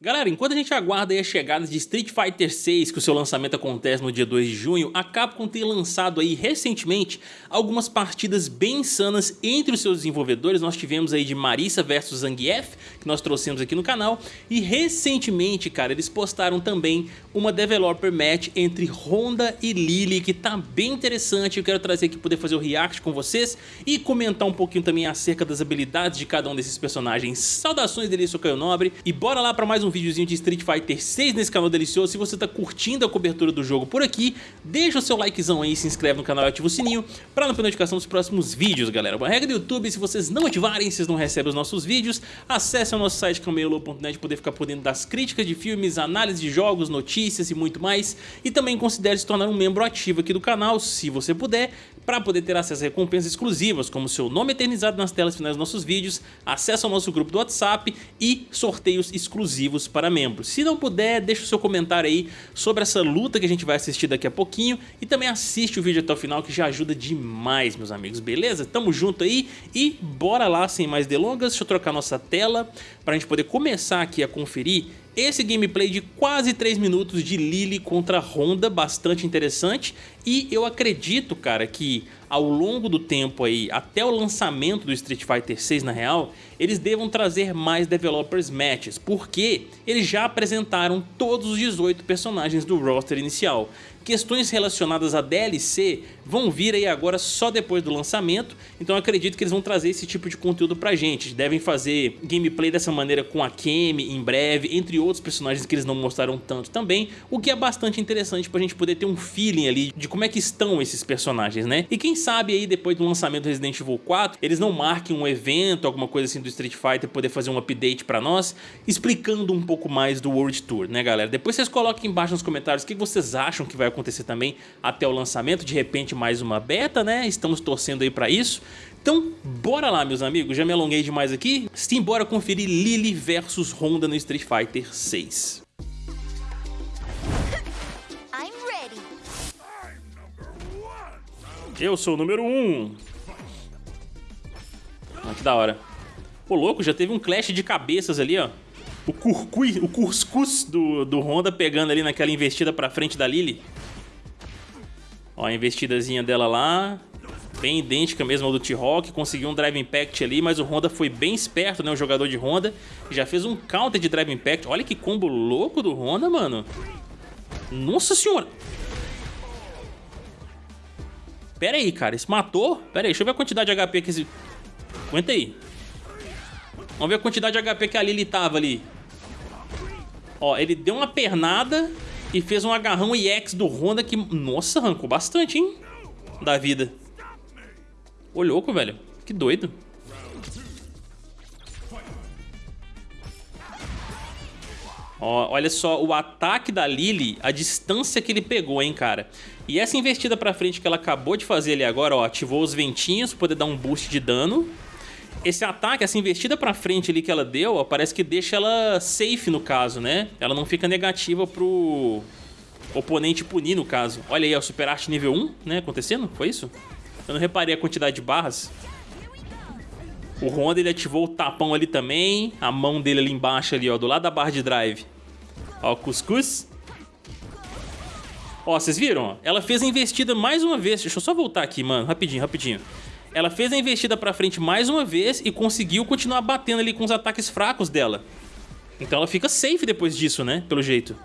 Galera, enquanto a gente aguarda a chegada de Street Fighter 6, que o seu lançamento acontece no dia 2 de junho, a Capcom tem lançado aí recentemente algumas partidas bem insanas entre os seus desenvolvedores. Nós tivemos aí de Marissa vs Zangief, que nós trouxemos aqui no canal, e recentemente, cara, eles postaram também uma Developer Match entre Honda e Lily, que tá bem interessante. Eu quero trazer aqui poder fazer o react com vocês e comentar um pouquinho também acerca das habilidades de cada um desses personagens. Saudações dele, Caio Nobre, e bora lá para mais um um videozinho de Street Fighter 6 nesse canal delicioso. Se você tá curtindo a cobertura do jogo por aqui, deixa o seu likezão aí, se inscreve no canal e ativa o sininho pra não perder notificação dos próximos vídeos, galera. Uma regra do YouTube, se vocês não ativarem, vocês não recebem os nossos vídeos, acesse o nosso site camelo.net poder ficar por dentro das críticas de filmes, análise de jogos, notícias e muito mais. E também considere se tornar um membro ativo aqui do canal, se você puder, para poder ter acesso a recompensas exclusivas, como seu nome eternizado nas telas finais dos nossos vídeos, acesso ao nosso grupo do WhatsApp e sorteios exclusivos exclusivos para membros. Se não puder, deixa o seu comentário aí sobre essa luta que a gente vai assistir daqui a pouquinho e também assiste o vídeo até o final que já ajuda demais, meus amigos, beleza? Tamo junto aí e bora lá sem mais delongas, deixa eu trocar nossa tela para a gente poder começar aqui a conferir esse gameplay de quase 3 minutos de Lily contra Honda, bastante interessante. E eu acredito, cara, que ao longo do tempo aí, até o lançamento do Street Fighter 6 na real, eles devam trazer mais Developers Matches, porque eles já apresentaram todos os 18 personagens do roster inicial. Questões relacionadas a DLC vão vir aí agora só depois do lançamento, então acredito que eles vão trazer esse tipo de conteúdo pra gente. Devem fazer gameplay dessa maneira com a Kemi em breve, entre outros personagens que eles não mostraram tanto também, o que é bastante interessante pra gente poder ter um feeling ali de como é que estão esses personagens, né? E quem sabe aí depois do lançamento do Resident Evil 4, eles não marquem um evento, alguma coisa assim do Street Fighter, poder fazer um update pra nós, explicando um pouco mais do World Tour, né galera? Depois vocês coloquem embaixo nos comentários o que vocês acham que vai acontecer também até o lançamento, de repente mais uma beta, né? Estamos torcendo aí pra isso. Então, bora lá, meus amigos. Já me alonguei demais aqui. Simbora conferir Lily versus Honda no Street Fighter 6. Eu sou o número 1. Um. Ah, que da hora. Pô, louco, já teve um clash de cabeças ali, ó. O curcui, o cuscuz do, do Honda pegando ali naquela investida pra frente da Lily. Ó, a investidazinha dela lá. Bem idêntica mesmo ao do T-Rock. Conseguiu um Drive Impact ali, mas o Honda foi bem esperto, né? O jogador de Honda. Já fez um counter de Drive Impact. Olha que combo louco do Honda, mano. Nossa senhora. Pera aí, cara. Isso matou? Pera aí, deixa eu ver a quantidade de HP que esse... Aguenta aí. Vamos ver a quantidade de HP que a Lily tava ali. Ó, ele deu uma pernada e fez um agarrão EX do Honda que... Nossa, arrancou bastante, hein? Da vida. Ô, louco, velho. Que doido. Ó, olha só o ataque da Lily, a distância que ele pegou, hein, cara. E essa investida pra frente que ela acabou de fazer ali agora, ó, ativou os ventinhos pra poder dar um boost de dano. Esse ataque, essa investida pra frente ali que ela deu, ó, parece que deixa ela safe no caso, né? Ela não fica negativa pro oponente punir no caso. Olha aí, ó, Super Arte nível 1, né, acontecendo? Foi isso? Eu não reparei a quantidade de barras. O Honda ele ativou o tapão ali também. A mão dele ali embaixo ali, ó, do lado da barra de drive. Ó, cuscuz. Ó, vocês viram? Ela fez a investida mais uma vez. Deixa eu só voltar aqui, mano. Rapidinho, rapidinho. Ela fez a investida pra frente mais uma vez e conseguiu continuar batendo ali com os ataques fracos dela. Então ela fica safe depois disso, né? Pelo jeito.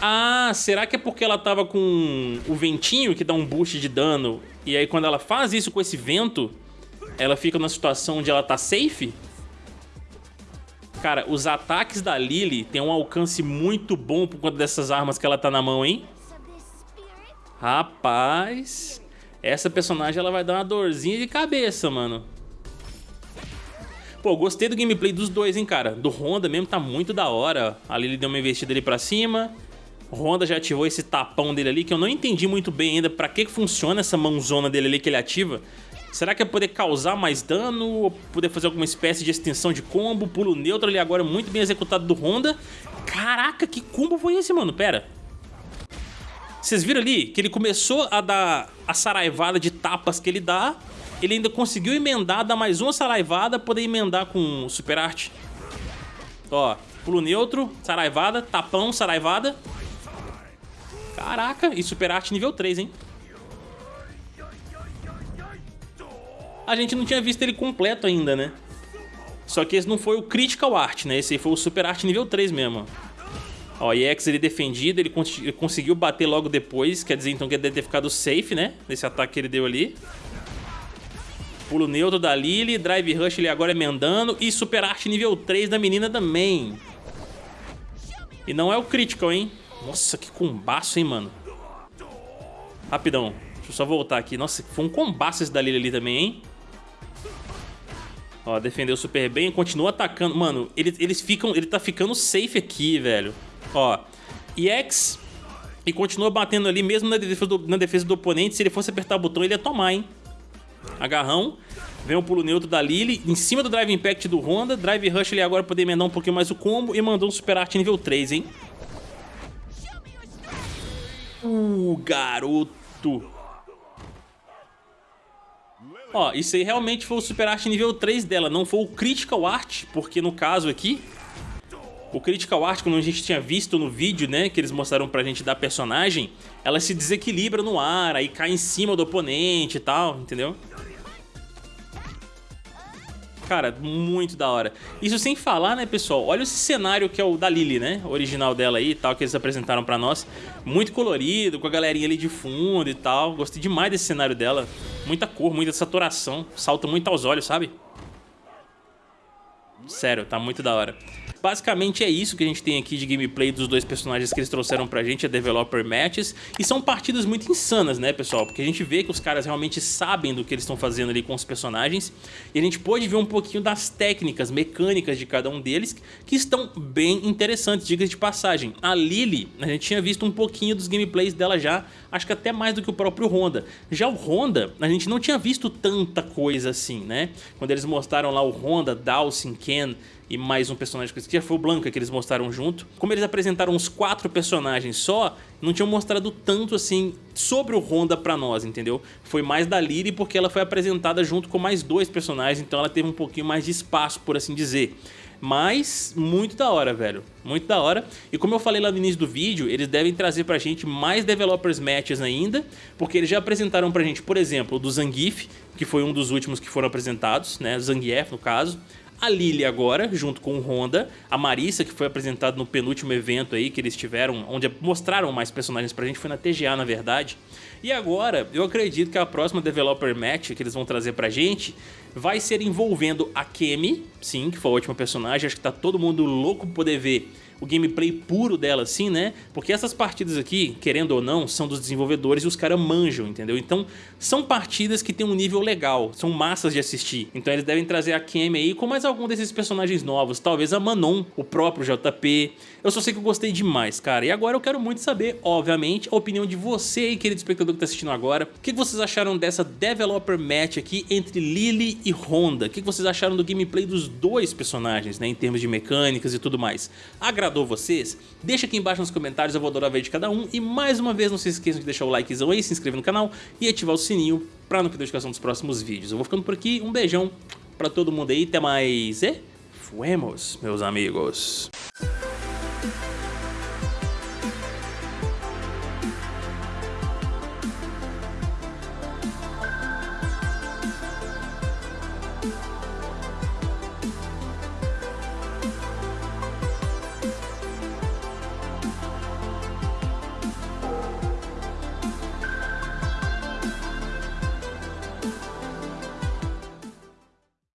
Ah, será que é porque ela tava com o ventinho que dá um boost de dano e aí quando ela faz isso com esse vento, ela fica numa situação onde ela tá safe? Cara, os ataques da Lily têm um alcance muito bom por conta dessas armas que ela tá na mão, hein? Rapaz, essa personagem ela vai dar uma dorzinha de cabeça, mano. Pô, gostei do gameplay dos dois, hein, cara. Do Honda mesmo tá muito da hora. A Lily deu uma investida ali pra cima. Honda já ativou esse tapão dele ali, que eu não entendi muito bem ainda pra que funciona essa mãozona dele ali que ele ativa. Será que é poder causar mais dano ou poder fazer alguma espécie de extensão de combo? Pulo neutro ali agora muito bem executado do Honda. Caraca, que combo foi esse, mano? Pera. Vocês viram ali que ele começou a dar a saraivada de tapas que ele dá ele ainda conseguiu emendar, dar mais uma saraivada, poder emendar com super arte. Ó, pulo neutro, saraivada, tapão, saraivada. Caraca, e super arte nível 3, hein? A gente não tinha visto ele completo ainda, né? Só que esse não foi o Critical Art, né? Esse aí foi o Super Art nível 3 mesmo. Ó, EX ele defendido, ele, ele conseguiu bater logo depois, quer dizer então que ele deve ter ficado safe, né? Nesse ataque que ele deu ali. Pulo neutro da Lily, Drive Rush ele agora emendando e Super Art nível 3 da menina também. E não é o Critical, hein? Nossa, que combaço, hein, mano? Rapidão, deixa eu só voltar aqui. Nossa, foi um combaço esse da Lily ali também, hein? Ó, defendeu super bem, continua atacando. Mano, eles, eles ficam, ele tá ficando safe aqui, velho. Ó, EX e continua batendo ali mesmo na defesa, do, na defesa do oponente. Se ele fosse apertar o botão, ele ia tomar, hein? Agarrão. Vem o pulo neutro da Lily, em cima do Drive Impact do Honda. Drive Rush ele agora poder emendar um pouquinho mais o combo e mandou um Super Art nível 3, hein? Uh, garoto! Ó, isso aí realmente foi o Super Art nível 3 dela, não foi o Critical Art, porque no caso aqui, o Critical Art, como a gente tinha visto no vídeo, né, que eles mostraram pra gente da personagem, ela se desequilibra no ar, aí cai em cima do oponente e tal, entendeu? Cara, muito da hora. Isso sem falar, né, pessoal? Olha esse cenário que é o da Lily, né? O original dela aí e tal, que eles apresentaram pra nós. Muito colorido, com a galerinha ali de fundo e tal. Gostei demais desse cenário dela. Muita cor, muita saturação. Salta muito aos olhos, sabe? Sério, tá muito da hora. Basicamente é isso que a gente tem aqui de gameplay dos dois personagens que eles trouxeram pra gente, a Developer Matches. E são partidas muito insanas, né, pessoal? Porque a gente vê que os caras realmente sabem do que eles estão fazendo ali com os personagens. E a gente pode ver um pouquinho das técnicas, mecânicas de cada um deles, que estão bem interessantes, dicas de passagem. A Lily, a gente tinha visto um pouquinho dos gameplays dela já, acho que até mais do que o próprio Honda. Já o Honda, a gente não tinha visto tanta coisa assim, né? Quando eles mostraram lá o Honda, Dawson, Ken e mais um personagem que esqueci, foi o Blanca que eles mostraram junto. Como eles apresentaram uns quatro personagens só, não tinham mostrado tanto assim sobre o Honda pra nós, entendeu? Foi mais da Lyri porque ela foi apresentada junto com mais dois personagens, então ela teve um pouquinho mais de espaço, por assim dizer. Mas muito da hora, velho. Muito da hora. E como eu falei lá no início do vídeo, eles devem trazer pra gente mais Developers Matches ainda, porque eles já apresentaram pra gente, por exemplo, o do Zangief, que foi um dos últimos que foram apresentados, né? Zangief, no caso a Lily agora, junto com o Honda, a Marissa, que foi apresentada no penúltimo evento aí que eles tiveram, onde mostraram mais personagens pra gente, foi na TGA na verdade. E agora, eu acredito que a próxima Developer Match que eles vão trazer pra gente vai ser envolvendo a Kemi, sim, que foi a última personagem, acho que tá todo mundo louco poder ver o gameplay puro dela assim, né? Porque essas partidas aqui, querendo ou não, são dos desenvolvedores e os caras manjam, entendeu? Então, são partidas que tem um nível legal, são massas de assistir. Então eles devem trazer a Kemi aí com mais algum desses personagens novos, talvez a Manon, o próprio JP. Eu só sei que eu gostei demais, cara. E agora eu quero muito saber, obviamente, a opinião de você aí, querido espectador que tá assistindo agora. O que vocês acharam dessa Developer Match aqui entre Lily e Honda? O que vocês acharam do gameplay dos dois personagens, né? Em termos de mecânicas e tudo mais. Agradou agradou vocês? Deixa aqui embaixo nos comentários, eu vou adorar ver de cada um. E mais uma vez, não se esqueçam de deixar o likezão aí, se inscrever no canal e ativar o sininho para não perder notificação dos próximos vídeos. Eu vou ficando por aqui, um beijão para todo mundo aí, até mais e fuemos, meus amigos.